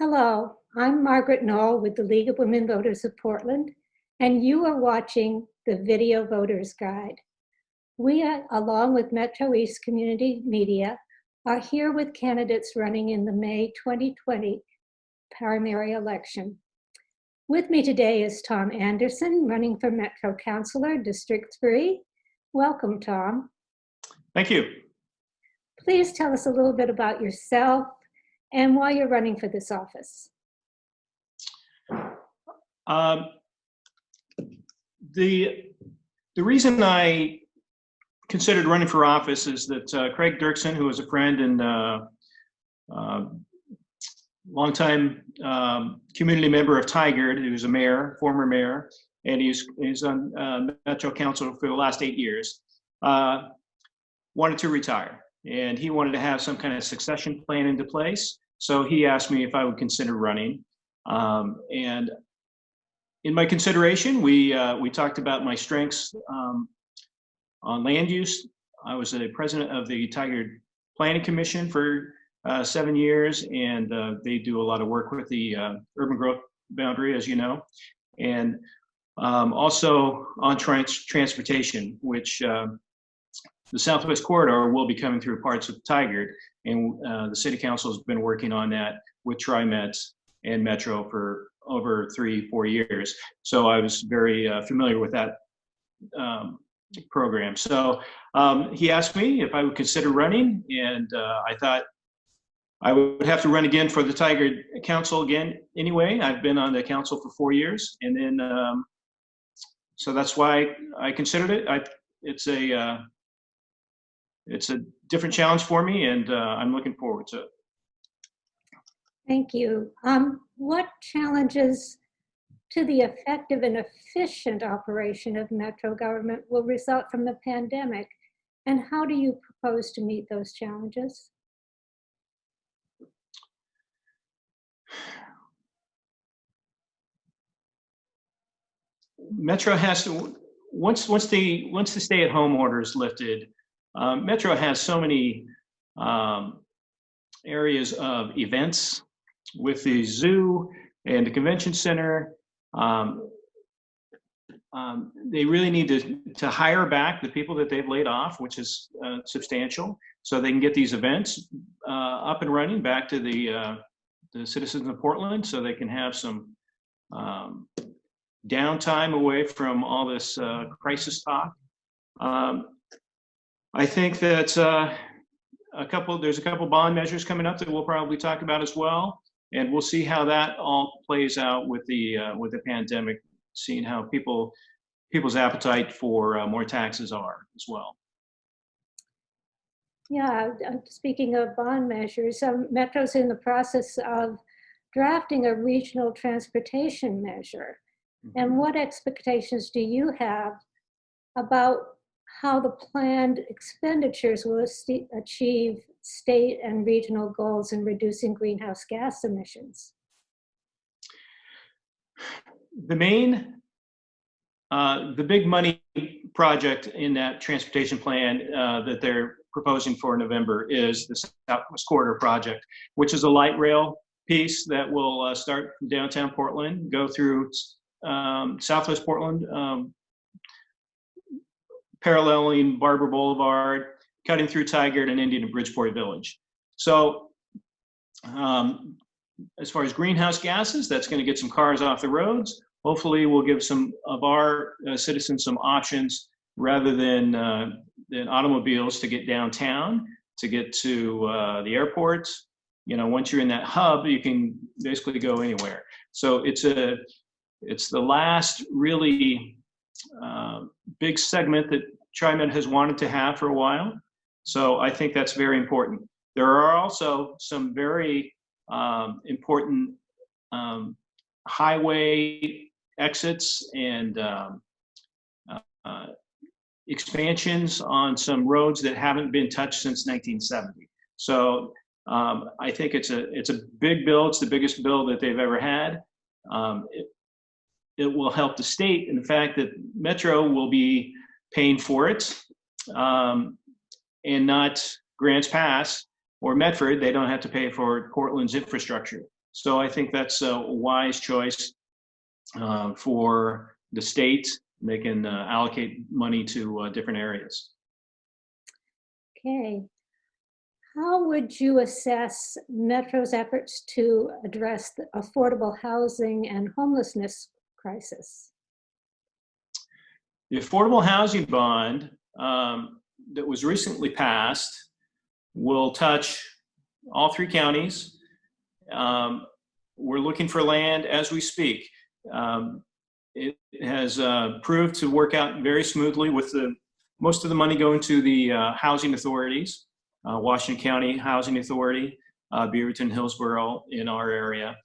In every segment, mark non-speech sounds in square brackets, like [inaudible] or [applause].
Hello, I'm Margaret Knoll with the League of Women Voters of Portland, and you are watching the Video Voters Guide. We, are, along with Metro East Community Media, are here with candidates running in the May 2020 primary election. With me today is Tom Anderson, running for Metro Councilor, District 3. Welcome, Tom. Thank you. Please tell us a little bit about yourself and why you're running for this office. Um, the the reason I considered running for office is that uh, Craig Dirksen, who was a friend and uh, uh, longtime um, community member of Tigard, who's a mayor, former mayor, and he's he's on uh, Metro Council for the last eight years, uh, wanted to retire, and he wanted to have some kind of succession plan into place. So he asked me if I would consider running, um, and in my consideration, we uh, we talked about my strengths um, on land use. I was the president of the Tigard Planning Commission for uh, seven years, and uh, they do a lot of work with the uh, urban growth boundary, as you know, and um, also on trans transportation, which uh, the Southwest Corridor will be coming through parts of Tigard, and uh, the City Council has been working on that with TriMet and Metro for over three, four years. So I was very uh, familiar with that um, program. So um, he asked me if I would consider running, and uh, I thought I would have to run again for the Tigard Council again anyway. I've been on the council for four years, and then um, so that's why I considered it. I it's a uh, it's a different challenge for me, and uh, I'm looking forward to it. Thank you. Um, what challenges to the effective and efficient operation of Metro government will result from the pandemic, and how do you propose to meet those challenges? Metro has to once once the once the stay-at-home order is lifted, um, Metro has so many um, areas of events with the zoo and the convention center. Um, um, they really need to, to hire back the people that they've laid off, which is uh, substantial, so they can get these events uh, up and running back to the uh, the citizens of Portland, so they can have some um, downtime away from all this uh, crisis talk. Um, I think that uh, a couple, there's a couple bond measures coming up that we'll probably talk about as well. And we'll see how that all plays out with the uh, with the pandemic, seeing how people people's appetite for uh, more taxes are as well. Yeah, speaking of bond measures, um, Metro's in the process of drafting a regional transportation measure. Mm -hmm. And what expectations do you have about how the planned expenditures will achieve state and regional goals in reducing greenhouse gas emissions? The main, uh, the big money project in that transportation plan uh, that they're proposing for November is the Southwest Corridor project, which is a light rail piece that will uh, start from downtown Portland, go through um, Southwest Portland, um, paralleling Barbur Boulevard, cutting through Tigard and Indian and Bridgeport Village. So um, as far as greenhouse gases, that's going to get some cars off the roads. Hopefully we'll give some of our uh, citizens some options rather than, uh, than automobiles to get downtown, to get to uh, the airport. You know, once you're in that hub, you can basically go anywhere. So it's a, it's the last really uh, big segment that TriMet has wanted to have for a while. So I think that's very important. There are also some very um, important um, highway exits and um, uh, expansions on some roads that haven't been touched since 1970. So um, I think it's a it's a big bill. It's the biggest bill that they've ever had. Um, it, it will help the state in the fact that Metro will be paying for it um, and not Grants Pass or Medford. They don't have to pay for Portland's infrastructure. So I think that's a wise choice uh, for the state. They can uh, allocate money to uh, different areas. Okay. How would you assess Metro's efforts to address the affordable housing and homelessness crisis? The affordable housing bond um, that was recently passed will touch all three counties. Um, we're looking for land as we speak. Um, it has uh, proved to work out very smoothly with the most of the money going to the uh, housing authorities, uh, Washington County Housing Authority, uh, Beaverton, Hillsboro in our area.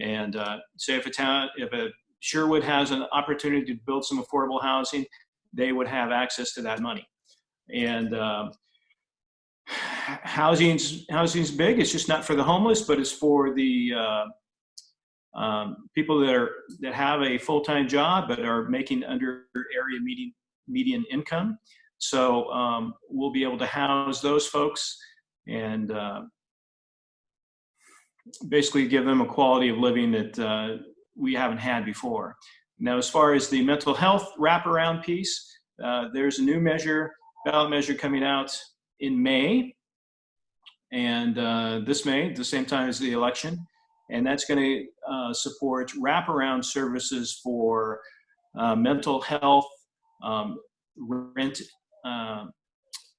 And uh, say if a town, if a Sherwood has an opportunity to build some affordable housing, they would have access to that money. And um, [sighs] housing's housing's big. It's just not for the homeless, but it's for the uh, um, people that are that have a full time job but are making under area median median income. So um, we'll be able to house those folks and uh, basically give them a quality of living that uh, we haven't had before. Now, as far as the mental health wraparound piece, uh, there's a new measure, ballot measure coming out in May, and uh, this May, the same time as the election, and that's going to uh, support wraparound services for uh, mental health, um, rent uh,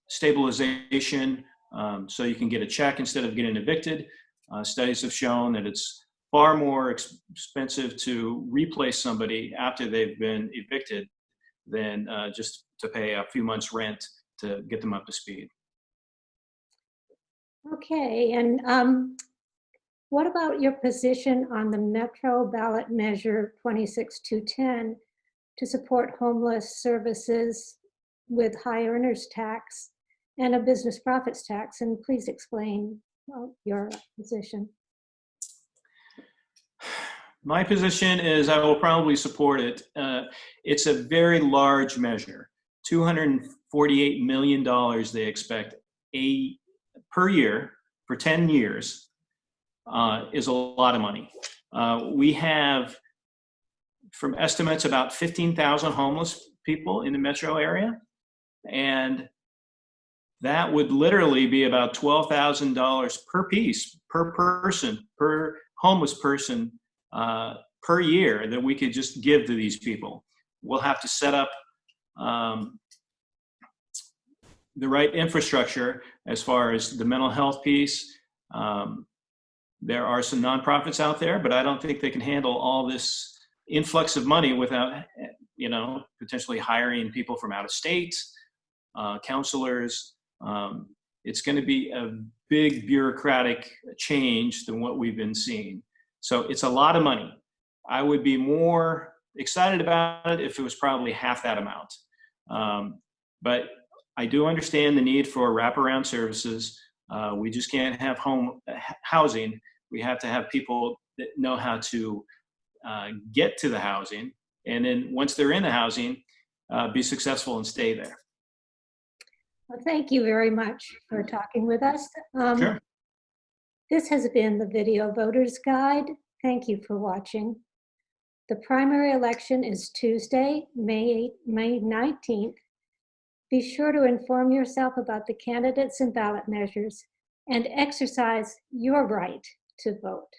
stabilization, um, so you can get a check instead of getting evicted. Uh, studies have shown that it's far more expensive to replace somebody after they've been evicted than uh, just to pay a few months' rent to get them up to speed. Okay, and um, what about your position on the Metro ballot measure 26210 to support homeless services with high earners tax and a business profits tax? And please explain uh, your position. My position is I will probably support it. Uh, it's a very large measure. $248 million they expect a per year for 10 years uh, is a lot of money. Uh, we have, from estimates, about 15,000 homeless people in the metro area. And that would literally be about $12,000 per piece, per person, per homeless person uh, per year that we could just give to these people. We'll have to set up um, the right infrastructure as far as the mental health piece. Um, there are some nonprofits out there, but I don't think they can handle all this influx of money without, you know, potentially hiring people from out of state, uh, counselors. Um, it's going to be a big bureaucratic change than what we've been seeing. So it's a lot of money. I would be more excited about it if it was probably half that amount. Um, but I do understand the need for wraparound services. Uh, we just can't have home housing. We have to have people that know how to uh, get to the housing, and then once they're in the housing, uh, be successful and stay there. Well, thank you very much for talking with us. Um, Sure. This has been the Video Voters Guide. Thank you for watching. The primary election is Tuesday, May, 8 May 19th. Be sure to inform yourself about the candidates and ballot measures and exercise your right to vote.